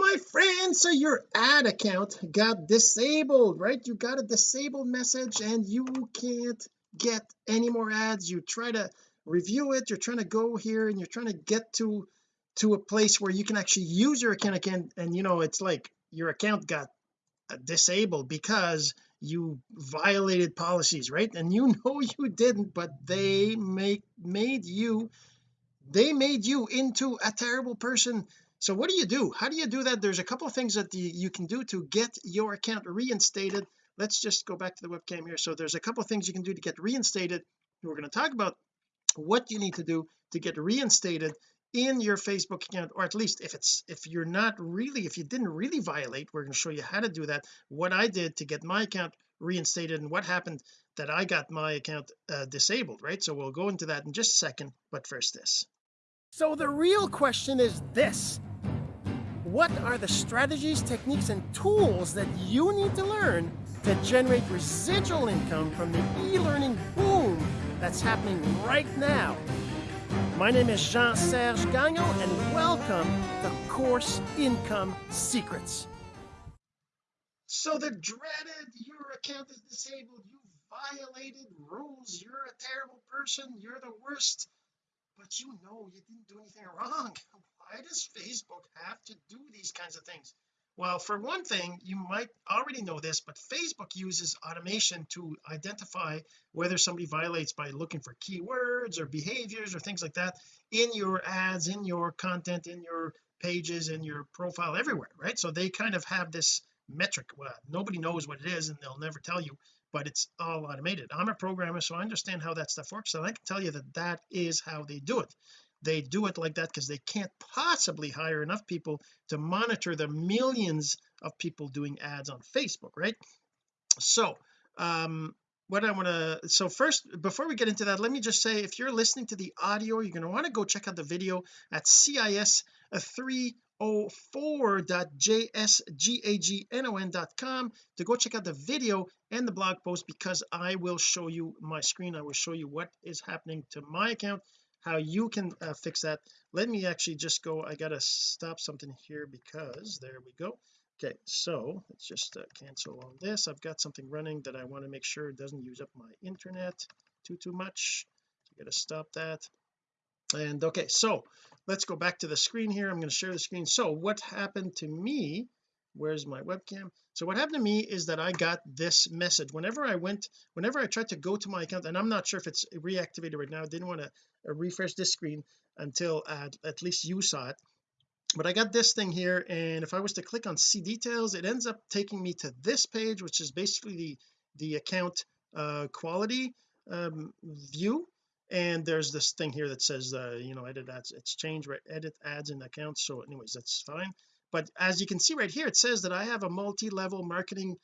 my friend. So your ad account got disabled right? You got a disabled message and you can't get any more ads. You try to review it. You're trying to go here and you're trying to get to to a place where you can actually use your account again. And you know it's like your account got uh, disabled because you violated policies right? And you know you didn't but they make made you they made you into a terrible person so what do you do? How do you do that? There's a couple of things that you, you can do to get your account reinstated. Let's just go back to the webcam here. So there's a couple of things you can do to get reinstated. We're going to talk about what you need to do to get reinstated in your Facebook account or at least if it's if you're not really if you didn't really violate we're going to show you how to do that. What I did to get my account reinstated and what happened that I got my account uh, disabled right? So we'll go into that in just a second but first this. So the real question is this what are the strategies techniques and tools that you need to learn to generate residual income from the e-learning boom that's happening right now? My name is Jean-Serge Gagnon, and welcome to Course Income Secrets. So the dreaded, your account is disabled, you violated rules, you're a terrible person, you're the worst, but you know you didn't do anything wrong. Why does Facebook have to do these kinds of things? well for one thing you might already know this but Facebook uses automation to identify whether somebody violates by looking for keywords or behaviors or things like that in your ads in your content in your pages in your profile everywhere right? So they kind of have this metric. Well nobody knows what it is and they'll never tell you but it's all automated. I'm a programmer so I understand how that stuff works and I can tell you that that is how they do it they do it like that because they can't possibly hire enough people to monitor the millions of people doing ads on Facebook right? So um what I want to so first before we get into that let me just say if you're listening to the audio you're going to want to go check out the video at cis 304.jsgagnon.com to go check out the video and the blog post because I will show you my screen. I will show you what is happening to my account how you can uh, fix that. Let me actually just go I gotta stop something here because there we go. Okay so let's just uh, cancel on this. I've got something running that I want to make sure it doesn't use up my internet too too much. I gotta stop that. And okay so let's go back to the screen here. I'm going to share the screen. So what happened to me where's my webcam? So what happened to me is that I got this message. Whenever I went whenever I tried to go to my account and I'm not sure if it's reactivated right now I didn't want to uh, refresh this screen until at, at least you saw it. But I got this thing here and if I was to click on see details it ends up taking me to this page which is basically the the account uh quality um view. And there's this thing here that says uh you know edit ads it's changed right edit ads in accounts so anyways that's fine but as you can see right here it says that I have a multi-level marketing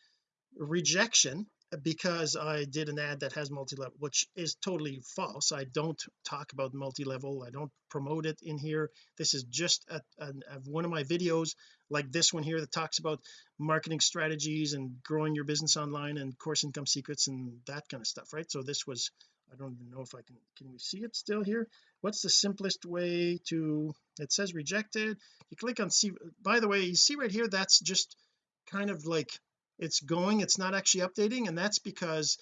rejection uh, because I did an ad that has multi-level which is totally false. I don't talk about multi-level. I don't promote it in here. This is just a, a, a one of my videos like this one here that talks about marketing strategies and growing your business online and course income secrets and that kind of stuff right? So this was I don't even know if I can can we see it still here? What's the simplest way to it says rejected. You click on see by the way you see right here that's just kind of like it's going it's not actually updating and that's because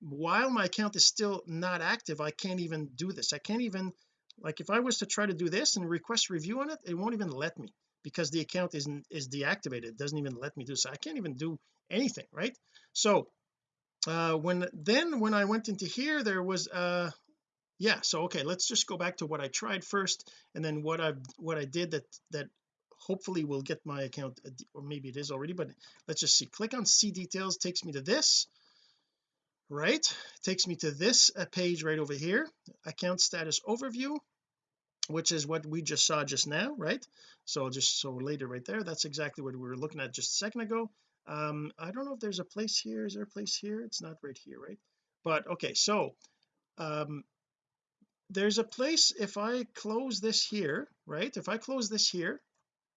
while my account is still not active I can't even do this. I can't even like if I was to try to do this and request review on it it won't even let me because the account isn't is deactivated. It doesn't even let me do so. I can't even do anything right? So uh when then when I went into here there was uh yeah so okay let's just go back to what I tried first and then what I've what I did that that hopefully will get my account uh, or maybe it is already but let's just see. Click on see details takes me to this right? Takes me to this uh, page right over here account status overview which is what we just saw just now right? So just so later right there that's exactly what we were looking at just a second ago um I don't know if there's a place here. Is there a place here? It's not right here right? But okay so um there's a place if I close this here right? If I close this here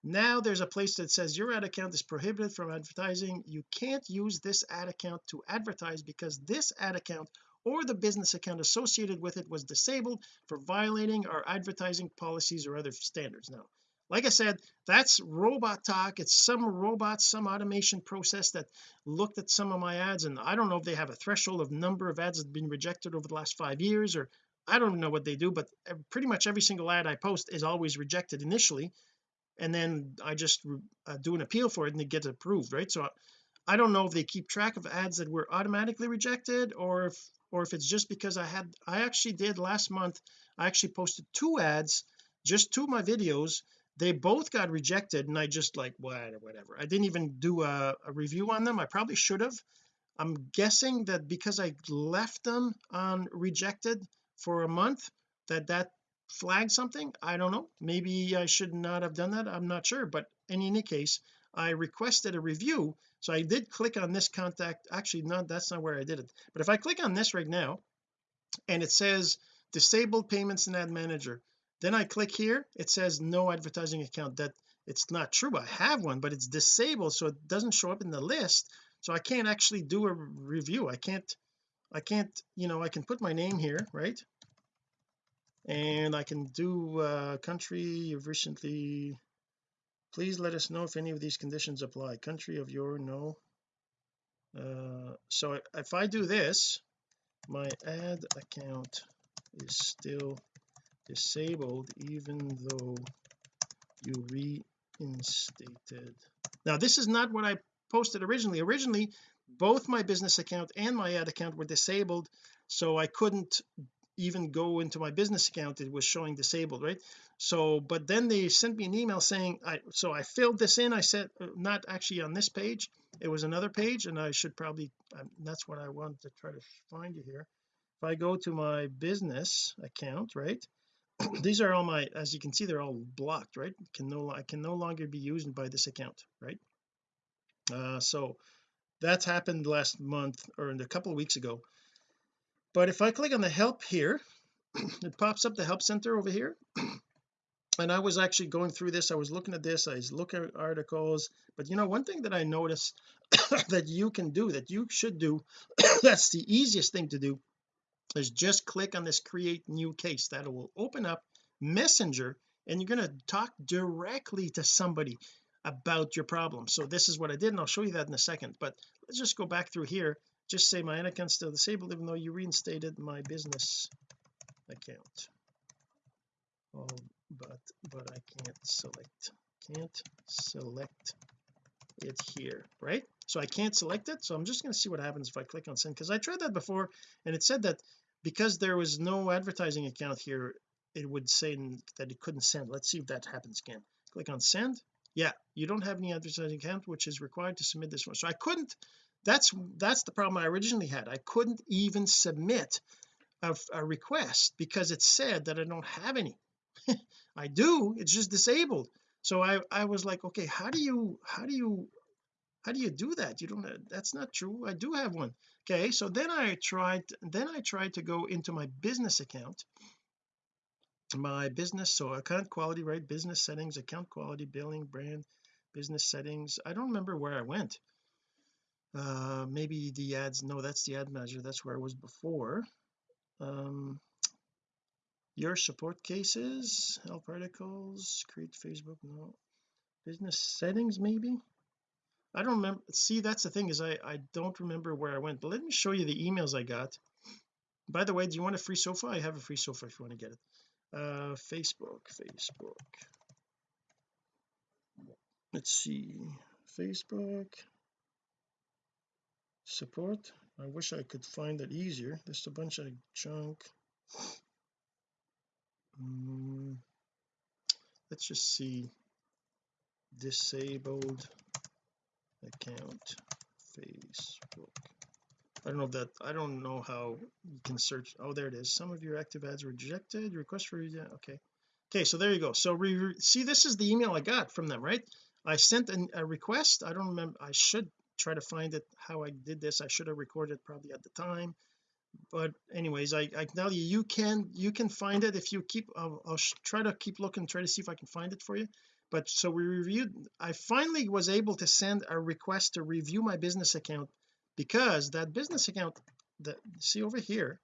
now there's a place that says your ad account is prohibited from advertising. You can't use this ad account to advertise because this ad account or the business account associated with it was disabled for violating our advertising policies or other standards. Now like I said that's robot talk. It's some robot some automation process that looked at some of my ads and I don't know if they have a threshold of number of ads that have been rejected over the last five years or I don't know what they do but pretty much every single ad I post is always rejected initially and then I just uh, do an appeal for it and it gets approved right? So I don't know if they keep track of ads that were automatically rejected or if or if it's just because I had I actually did last month I actually posted two ads just two of my videos they both got rejected and I just like whatever whatever. I didn't even do a, a review on them. I probably should have. I'm guessing that because I left them on rejected for a month that that flagged something. I don't know. Maybe I should not have done that. I'm not sure. But in any case I requested a review so I did click on this contact. Actually no that's not where I did it. But if I click on this right now and it says disabled payments in ad manager then I click here. It says no advertising account. That it's not true. I have one but it's disabled so it doesn't show up in the list. So I can't actually do a review. I can't I can't you know I can put my name here right? And I can do uh country you've recently please let us know if any of these conditions apply. Country of your no. Uh so if I do this my ad account is still disabled even though you reinstated. Now this is not what I posted originally. Originally both my business account and my ad account were disabled so I couldn't even go into my business account. It was showing disabled right? So but then they sent me an email saying I so I filled this in. I said uh, not actually on this page. It was another page and I should probably um, that's what I wanted to try to find you here. If I go to my business account right these are all my as you can see they're all blocked right? Can no I can no longer be used by this account right? Uh so that's happened last month or a couple of weeks ago. But if I click on the help here it pops up the help center over here. And I was actually going through this. I was looking at this. I was looking at articles. But you know one thing that I noticed that you can do that you should do that's the easiest thing to do is just click on this create new case. That will open up messenger and you're going to talk directly to somebody about your problem. So this is what I did and I'll show you that in a second. But let's just go back through here. Just say my account still disabled even though you reinstated my business account. Oh but but I can't select. Can't select it here right? So I can't select it. So I'm just going to see what happens if I click on send because I tried that before and it said that because there was no advertising account here it would say that it couldn't send. Let's see if that happens again. Click on send. Yeah you don't have any advertising account which is required to submit this one. So I couldn't that's that's the problem I originally had. I couldn't even submit a, a request because it said that I don't have any. I do it's just disabled so I I was like okay how do you how do you how do you do that? You don't that's not true I do have one. Okay so then I tried then I tried to go into my business account. My business so account quality right business settings account quality billing brand business settings I don't remember where I went. Uh maybe the ads no that's the ad manager that's where I was before. Um your support cases help articles create Facebook no. Business settings maybe? I don't remember see that's the thing is I I don't remember where I went but let me show you the emails I got. By the way do you want a free sofa? I have a free sofa if you want to get it. Uh Facebook Facebook. Let's see Facebook. Support? I wish I could find it easier. There's a bunch of junk mm, let's just see. Disabled account Facebook. I don't know that I don't know how you can search. Oh there it is. Some of your active ads rejected. Request for yeah okay. Okay so there you go. So we see this is the email I got from them right? I sent an, a request. I don't remember I should try to find it how I did this. I should have recorded probably at the time but anyways I, I tell you you can you can find it. If you keep I'll, I'll try to keep looking try to see if I can find it for you. But so we reviewed I finally was able to send a request to review my business account because that business account that see over here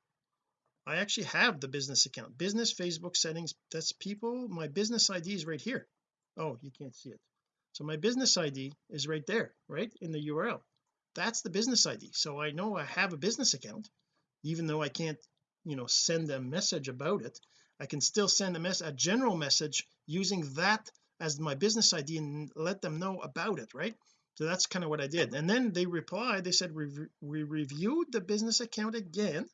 I actually have the business account. Business Facebook settings that's people my business ID is right here. Oh you can't see it. So my business ID is right there right in the URL that's the business ID so I know I have a business account even though I can't you know send a message about it I can still send a mess a general message using that as my business ID and let them know about it right? So that's kind of what I did. And then they replied they said we, we reviewed the business account again.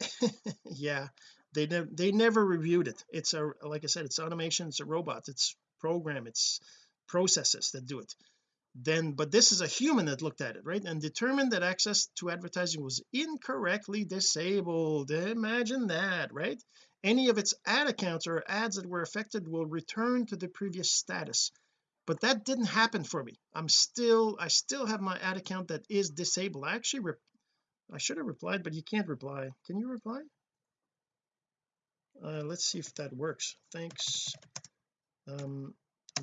Yeah they never they never reviewed it. It's a like I said it's automation it's a robot it's program it's processes that do it then but this is a human that looked at it right? And determined that access to advertising was incorrectly disabled. Imagine that right? Any of its ad accounts or ads that were affected will return to the previous status. But that didn't happen for me. I'm still I still have my ad account that is disabled. I actually I should have replied but you can't reply. Can you reply? Uh, let's see if that works. Thanks. Um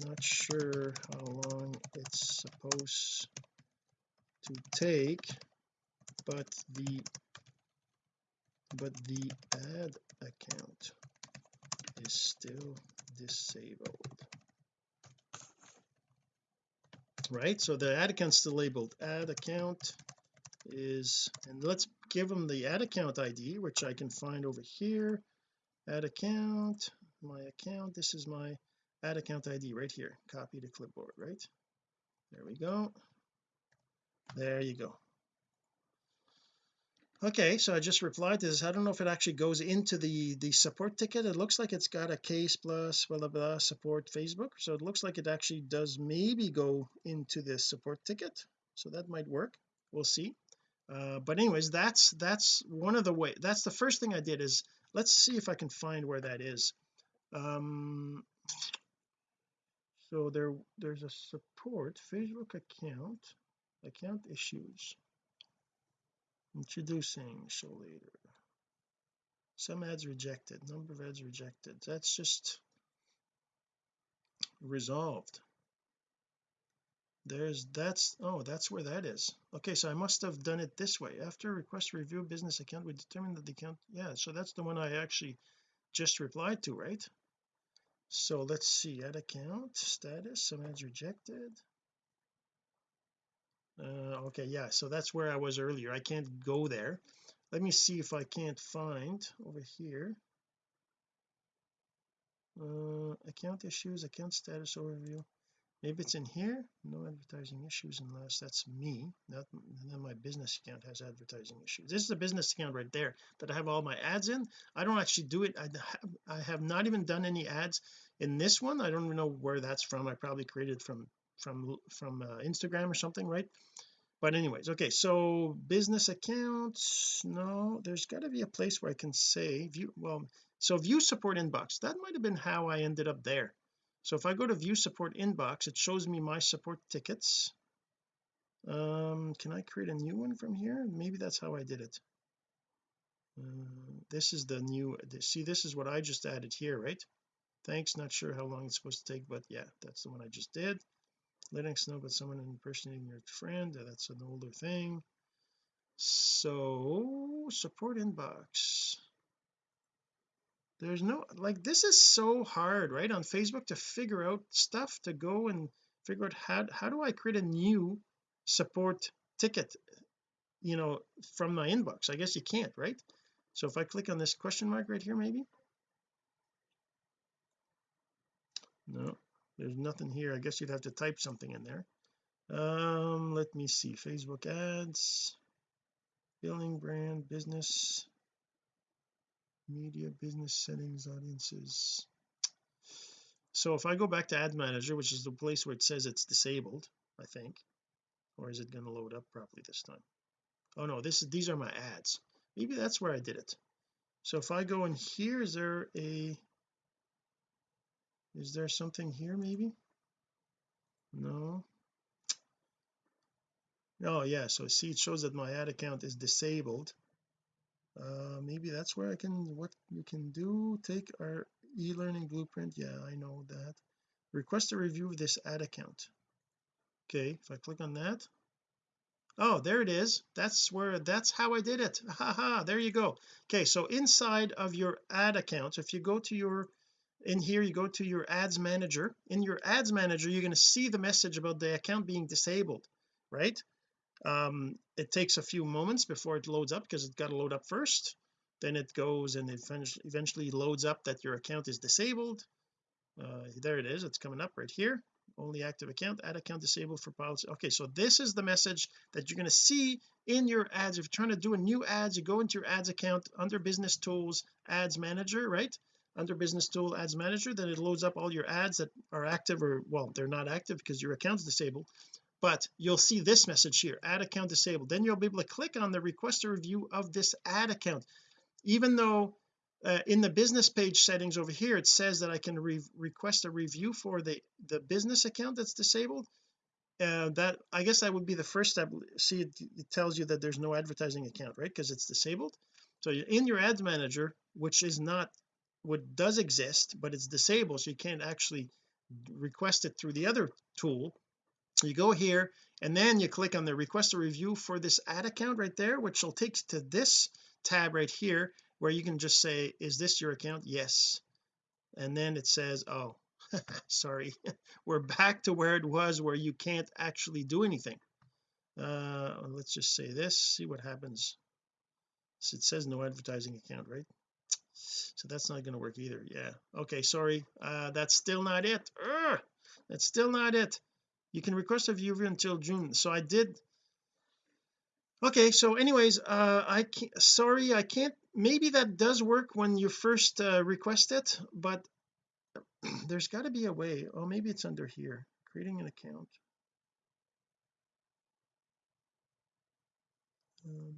not sure how long it's supposed to take but the but the ad account is still disabled. Right so the ad account still labeled. Ad account is and let's give them the ad account ID which I can find over here. Ad account my account this is my ad account ID right here. Copy to clipboard right? There we go. There you go. Okay so I just replied to this. I don't know if it actually goes into the the support ticket. It looks like it's got a case plus blah blah blah support Facebook. So it looks like it actually does maybe go into this support ticket. So that might work. We'll see. Uh, but anyways that's that's one of the way that's the first thing I did is let's see if I can find where that is. Um so there there's a support Facebook account account issues. Introducing show later. Some ads rejected number of ads rejected. That's just resolved. There's that's oh that's where that is. Okay so I must have done it this way. After request review business account we determine that the account yeah so that's the one I actually just replied to right so let's see ad account status some ads rejected. Uh, okay yeah so that's where I was earlier I can't go there. Let me see if I can't find over here. Uh, account issues account status overview maybe it's in here no advertising issues unless that's me not then my business account has advertising issues. This is a business account right there that I have all my ads in. I don't actually do it. I have, I have not even done any ads in this one. I don't even know where that's from. I probably created from from from uh, Instagram or something right? But anyways okay so business accounts no there's got to be a place where I can say view well so view support inbox. That might have been how I ended up there so if I go to view support inbox it shows me my support tickets. Um can I create a new one from here? Maybe that's how I did it. Uh, this is the new see this is what I just added here right? Thanks not sure how long it's supposed to take but yeah that's the one I just did. Letting us know about someone impersonating your friend that's an older thing. So support inbox there's no like this is so hard right on Facebook to figure out stuff to go and figure out how how do I create a new support ticket you know from my inbox? I guess you can't right? So if I click on this question mark right here maybe? No there's nothing here. I guess you'd have to type something in there. Um let me see. Facebook ads billing brand business media business settings audiences. So if I go back to ad manager which is the place where it says it's disabled I think or is it going to load up properly this time? Oh no this is these are my ads. Maybe that's where I did it. So if I go in here is there a is there something here maybe? No. Oh yeah so see it shows that my ad account is disabled uh maybe that's where I can what we can do take our e-learning blueprint. Yeah I know that. Request a review of this ad account. Okay if I click on that. Oh there it is. That's where that's how I did it. Haha there you go. Okay so inside of your ad account if you go to your in here you go to your ads manager. In your ads manager you're going to see the message about the account being disabled right um it takes a few moments before it loads up because it's got to load up first. Then it goes and it eventually loads up that your account is disabled. Uh, there it is it's coming up right here. Only active account ad account disabled for policy okay so this is the message that you're going to see in your ads. If you're trying to do a new ads you go into your ads account under business tools ads manager right? Under business tool ads manager then it loads up all your ads that are active or well they're not active because your account's disabled but you'll see this message here ad account disabled. Then you'll be able to click on the request a review of this ad account. Even though uh, in the business page settings over here it says that I can re request a review for the the business account that's disabled uh, that I guess that would be the first step. See it, it tells you that there's no advertising account right? Because it's disabled. So in your ads manager which is not what does exist but it's disabled so you can't actually request it through the other tool you go here and then you click on the request a review for this ad account right there which will take you to this tab right here where you can just say is this your account? Yes. And then it says oh sorry. We're back to where it was where you can't actually do anything. Uh let's just say this see what happens. So it says no advertising account right? So that's not going to work either. Yeah. Okay sorry. Uh that's still not it. Urgh! that's still not it you can request a viewer until June. So I did. Okay so anyways uh I can't sorry I can't maybe that does work when you first uh, request it but there's got to be a way. Oh maybe it's under here creating an account. Um,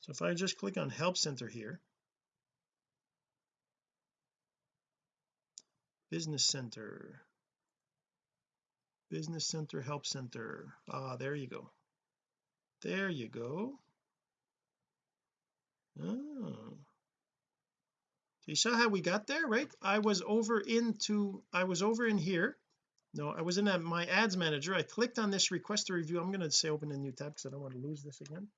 so if I just click on help center here business center. Business center help center. Ah there you go. There you go. Oh. So you saw how we got there right? I was over into I was over in here. No I was in my ads manager. I clicked on this request a review. I'm going to say open a new tab because I don't want to lose this again.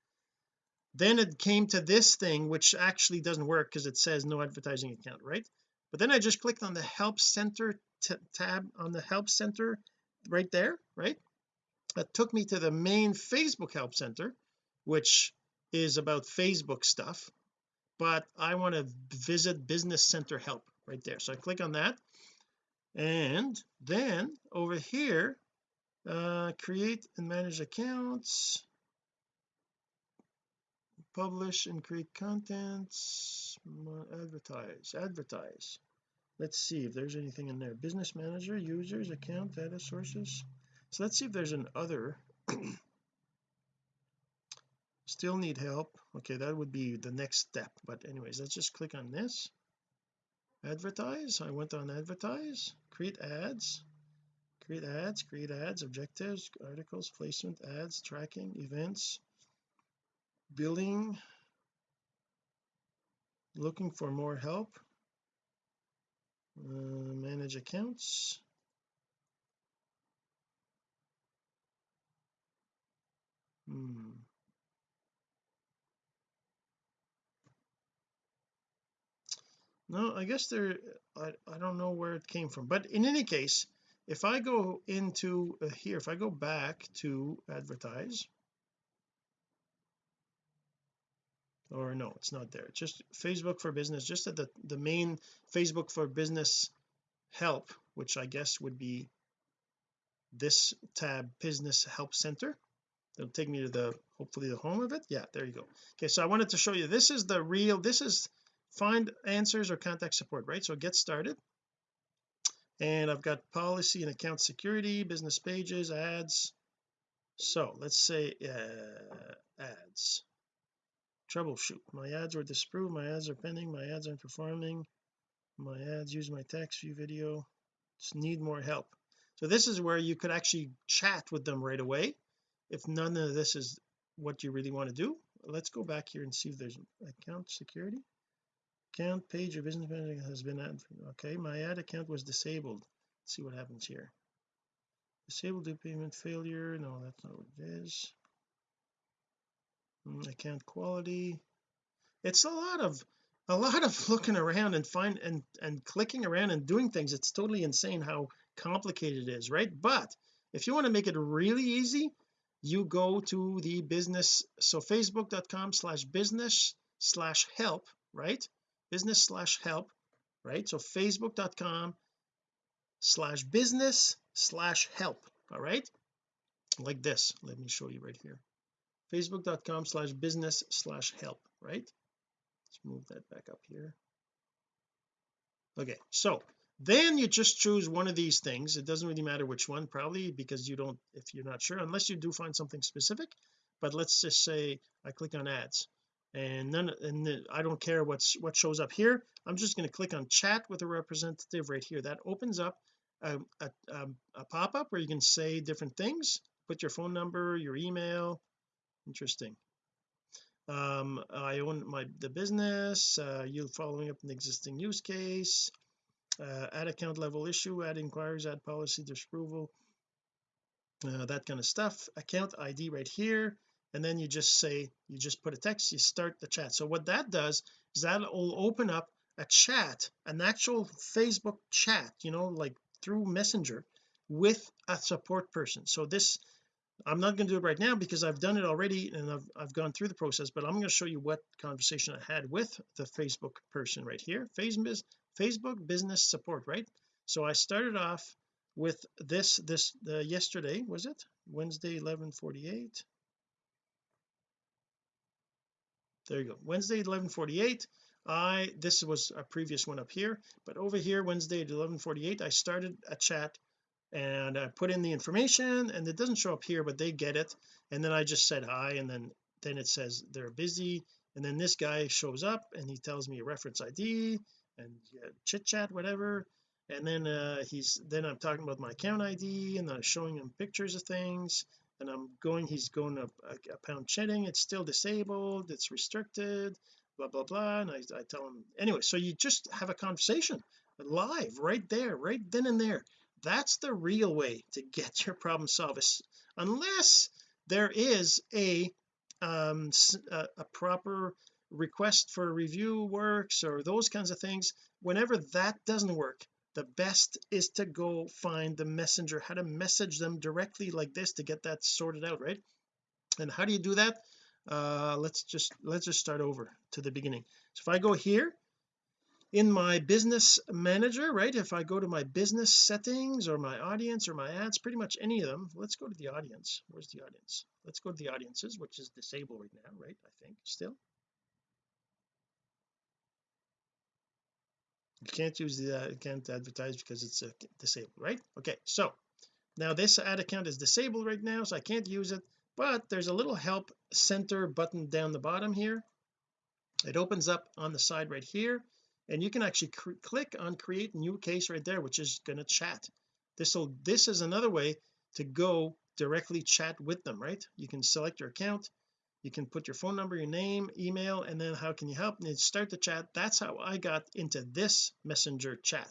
Then it came to this thing which actually doesn't work because it says no advertising account right but then I just clicked on the help center tab on the help center right there right? That took me to the main Facebook help center which is about Facebook stuff but I want to visit business center help right there. So I click on that and then over here uh create and manage accounts publish and create contents advertise advertise. Let's see if there's anything in there. Business manager users account data sources. So let's see if there's an other. Still need help. Okay that would be the next step. But anyways let's just click on this. Advertise. I went on advertise. Create ads. Create ads create ads objectives articles placement ads tracking events billing looking for more help uh, manage accounts. Hmm. No I guess there I, I don't know where it came from. But in any case if I go into uh, here if I go back to advertise or no it's not there. Just Facebook for business just at the the main Facebook for business help which I guess would be this tab business help center. It'll take me to the hopefully the home of it. Yeah there you go. Okay so I wanted to show you this is the real this is find answers or contact support right? So get started. And I've got policy and account security business pages ads. So let's say uh, ads troubleshoot. My ads were disapproved my ads are pending my ads aren't performing my ads use my text view video just need more help. So this is where you could actually chat with them right away. If none of this is what you really want to do let's go back here and see if there's account security. Account page or business manager has been added. Okay my ad account was disabled. Let's see what happens here. Disabled due payment failure. No that's not what it is Mm, account quality. It's a lot of a lot of looking around and find and and clicking around and doing things. It's totally insane how complicated it is right? But if you want to make it really easy you go to the business so facebook.com slash business slash help right? Business slash help right? So facebook.com slash business slash help all right? Like this. Let me show you right here facebook.com slash business slash help right? Let's move that back up here. Okay so then you just choose one of these things. It doesn't really matter which one probably because you don't if you're not sure unless you do find something specific. But let's just say I click on ads and then and I don't care what's what shows up here. I'm just going to click on chat with a representative right here. That opens up a, a, a pop-up where you can say different things. Put your phone number your email interesting. Um I own my the business uh, you following up an existing use case uh, ad account level issue ad inquiries ad policy disapproval uh, that kind of stuff. Account ID right here and then you just say you just put a text you start the chat. So what that does is that will open up a chat an actual Facebook chat you know like through messenger with a support person. So this I'm not going to do it right now because I've done it already and I've, I've gone through the process but I'm going to show you what conversation I had with the Facebook person right here Facebook Facebook business support right? So I started off with this this uh, yesterday was it? Wednesday 1148 there you go. Wednesday 1148 I this was a previous one up here but over here Wednesday at 1148 I started a chat and I put in the information and it doesn't show up here but they get it. And then I just said hi and then then it says they're busy. And then this guy shows up and he tells me a reference ID and yeah, chit chat whatever. And then uh he's then I'm talking about my account ID and I'm showing him pictures of things. And I'm going he's going to a, a pound chatting it's still disabled. It's restricted blah blah blah. And I, I tell him anyway so you just have a conversation live right there right then and there that's the real way to get your problem solved unless there is a um a, proper request for review works or those kinds of things whenever that doesn't work the best is to go find the messenger how to message them directly like this to get that sorted out right? And how do you do that? Uh let's just let's just start over to the beginning. So if I go here in my business manager right? If I go to my business settings or my audience or my ads pretty much any of them let's go to the audience. Where's the audience? Let's go to the audiences which is disabled right now right I think still. You can't use the uh, can't advertise because it's uh, disabled right? Okay so now this ad account is disabled right now so I can't use it but there's a little help center button down the bottom here. It opens up on the side right here and you can actually click on create new case right there which is going to chat. This will this is another way to go directly chat with them right? You can select your account you can put your phone number your name email and then how can you help? And start the chat. That's how I got into this messenger chat.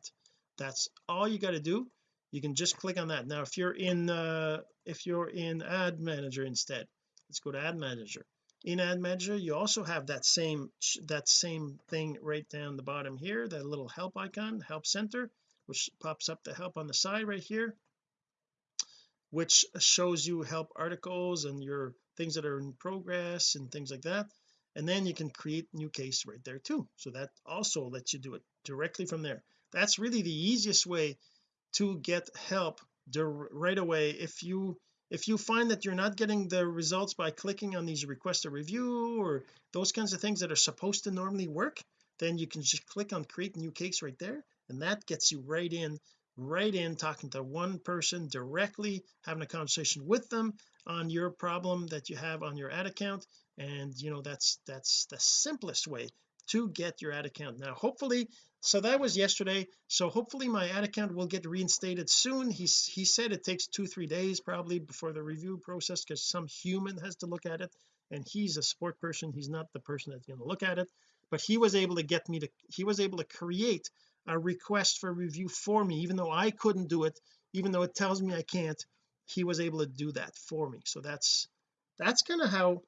That's all you got to do. You can just click on that. Now if you're in uh if you're in ad manager instead let's go to ad manager in ad manager you also have that same that same thing right down the bottom here that little help icon help center which pops up the help on the side right here which shows you help articles and your things that are in progress and things like that. And then you can create new case right there too. So that also lets you do it directly from there. That's really the easiest way to get help right away if you if you find that you're not getting the results by clicking on these request a review or those kinds of things that are supposed to normally work then you can just click on create new case right there and that gets you right in right in talking to one person directly having a conversation with them on your problem that you have on your ad account. And you know that's that's the simplest way to get your ad account. Now hopefully so that was yesterday. So hopefully my ad account will get reinstated soon. He's he said it takes two three days probably before the review process because some human has to look at it and he's a support person. He's not the person that's going to look at it. But he was able to get me to he was able to create a request for review for me. Even though I couldn't do it even though it tells me I can't he was able to do that for me. So that's that's kind of how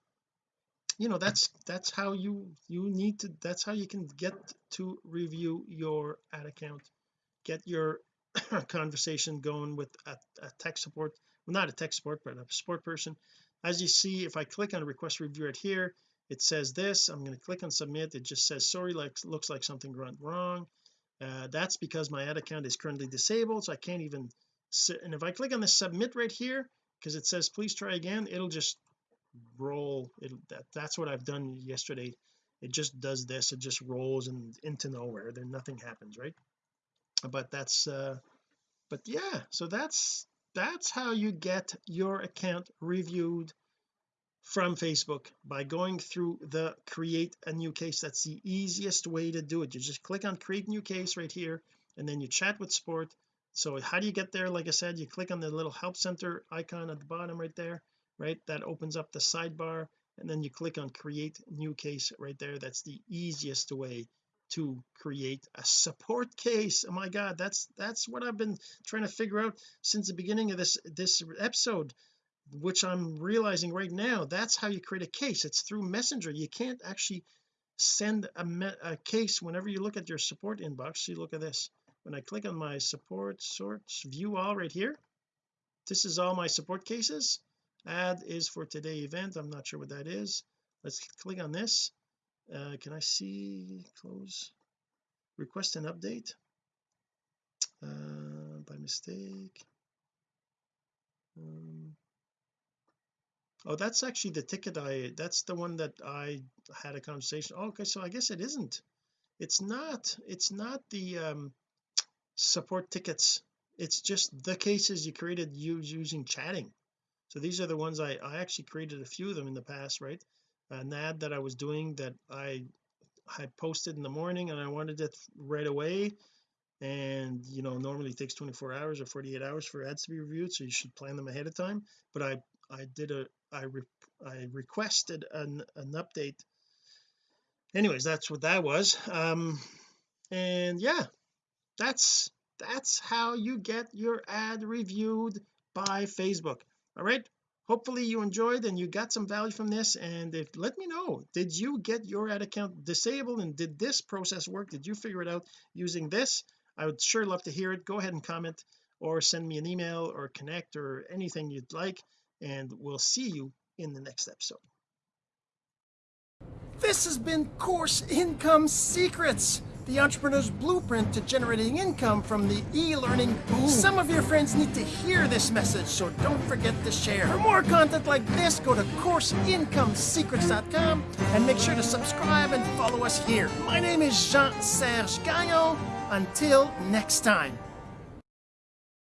you know that's that's how you you need to that's how you can get to review your ad account. Get your conversation going with a, a tech support well not a tech support but a support person. As you see if I click on request review right here it says this I'm going to click on submit it just says sorry like looks like something went wrong. Uh, that's because my ad account is currently disabled so I can't even sit and if I click on the submit right here because it says please try again it'll just roll it that, that's what I've done yesterday. It just does this it just rolls and into nowhere then nothing happens right? But that's uh but yeah so that's that's how you get your account reviewed from Facebook by going through the create a new case. That's the easiest way to do it. You just click on create new case right here and then you chat with support so how do you get there? Like I said you click on the little help center icon at the bottom right there right? That opens up the sidebar and then you click on create new case right there. That's the easiest way to create a support case. Oh my god that's that's what I've been trying to figure out since the beginning of this this episode which I'm realizing right now that's how you create a case. It's through messenger. You can't actually send a, a case whenever you look at your support inbox. See look at this. When I click on my support sorts view all right here this is all my support cases ad is for today event. I'm not sure what that is. Let's click on this. Uh, can I see close? Request an update. Uh, by mistake. Um, oh that's actually the ticket I that's the one that I had a conversation oh, okay so I guess it isn't. It's not it's not the um, support tickets. It's just the cases you created using chatting so these are the ones I, I actually created a few of them in the past right? An ad that I was doing that I had posted in the morning and I wanted it right away. And you know normally takes 24 hours or 48 hours for ads to be reviewed so you should plan them ahead of time. But I I did a I re, I requested an, an update. Anyways that's what that was. Um and yeah that's that's how you get your ad reviewed by Facebook all right? Hopefully you enjoyed and you got some value from this and if let me know. Did you get your ad account disabled and did this process work? Did you figure it out using this? I would sure love to hear it. Go ahead and comment or send me an email or connect or anything you'd like and we'll see you in the next episode. This has been course income secrets the entrepreneur's blueprint to generating income from the e-learning boom. Some of your friends need to hear this message, so don't forget to share. For more content like this, go to CourseIncomeSecrets.com and make sure to subscribe and follow us here. My name is Jean-Serge Gagnon. Until next time.